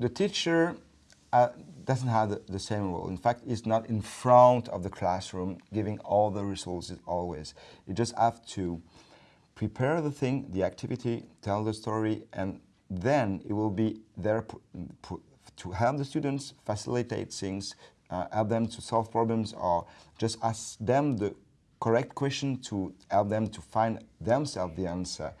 the teacher uh, doesn't have the, the, same role. In fact, it's not in front of the classroom giving all the resources always. You just have to prepare the thing, the activity, tell the story, and then it will be there to help the students, facilitate things, uh, help them to solve problems, or just ask them the correct question to help them to find themselves the answer.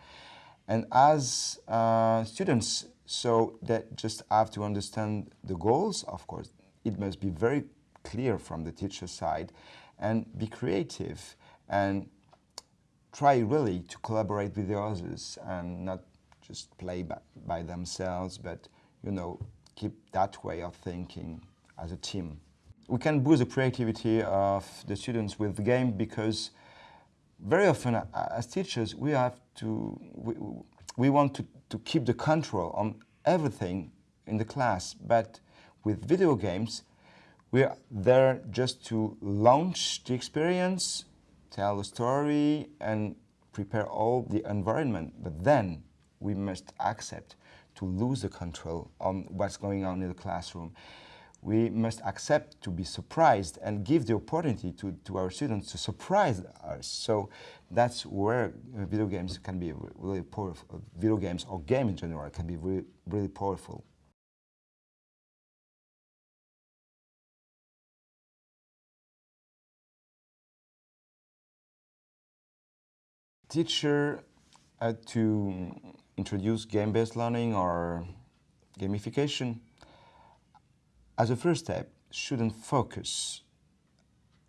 And as uh, students, so that just have to understand the goals, of course. It must be very clear from the teacher side and be creative and try really to collaborate with the others and not just play by, by themselves, but, you know, keep that way of thinking as a team. We can boost the creativity of the students with the game because very often uh, as teachers we have to, we, we want to to keep the control on everything in the class. But with video games, we are there just to launch the experience, tell the story, and prepare all the environment. But then we must accept to lose the control on what's going on in the classroom we must accept to be surprised and give the opportunity to, to our students to surprise us. So that's where uh, video games can be really powerful. Uh, video games or game in general can be really, really powerful. Teacher had to introduce game-based learning or gamification as a first step, shouldn't focus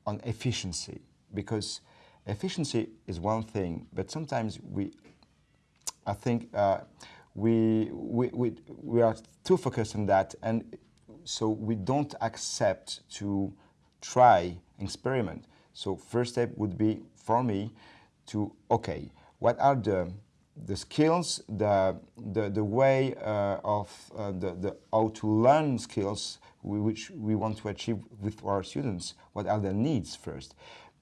on efficiency because efficiency is one thing, but sometimes we, I think, uh, we, we, we, we are too focused on that and so we don't accept to try experiment. So first step would be for me to, okay, what are the the skills, the, the, the way uh, of uh, the, the how to learn skills we, which we want to achieve with our students, what are their needs first.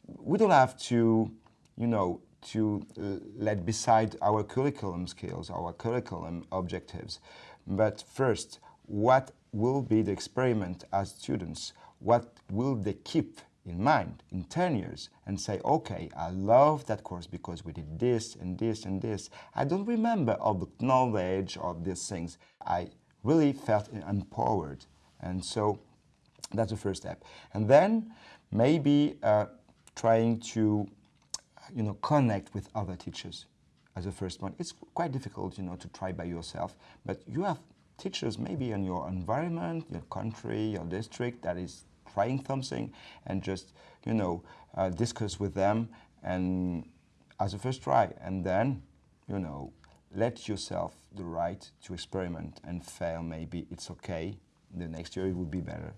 We don't have to, you know, to uh, let beside our curriculum skills, our curriculum objectives, but first, what will be the experiment as students? What will they keep in mind in 10 years and say, okay, I love that course because we did this and this and this. I don't remember all the knowledge of these things. I really felt empowered. And so that's the first step. And then maybe uh, trying to, you know, connect with other teachers as a first one. It's quite difficult, you know, to try by yourself, but you have teachers maybe in your environment, your country, your district that is trying something and just, you know, uh, discuss with them and as a first try. And then, you know, let yourself the right to experiment and fail maybe it's okay. The next year it will be better.